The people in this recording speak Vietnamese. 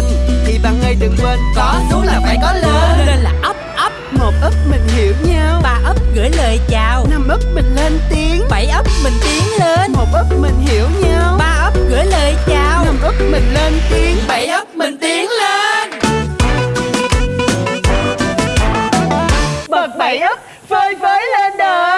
lên thì bạn ơi đừng quên có xuống là phải có lên. Nên là ấp ấp một ấp mình hiểu nhau. Ba ấp gửi lời chào. Năm ấp mình lên tiếng. Bảy ấp mình tiến lên. Một ấp mình hiểu nhau. Ba ấp gửi lời chào. Năm ấp mình lên tiếng. Bảy ấp mình tiến lên. Bật bảy ấp phơi phới lên đời.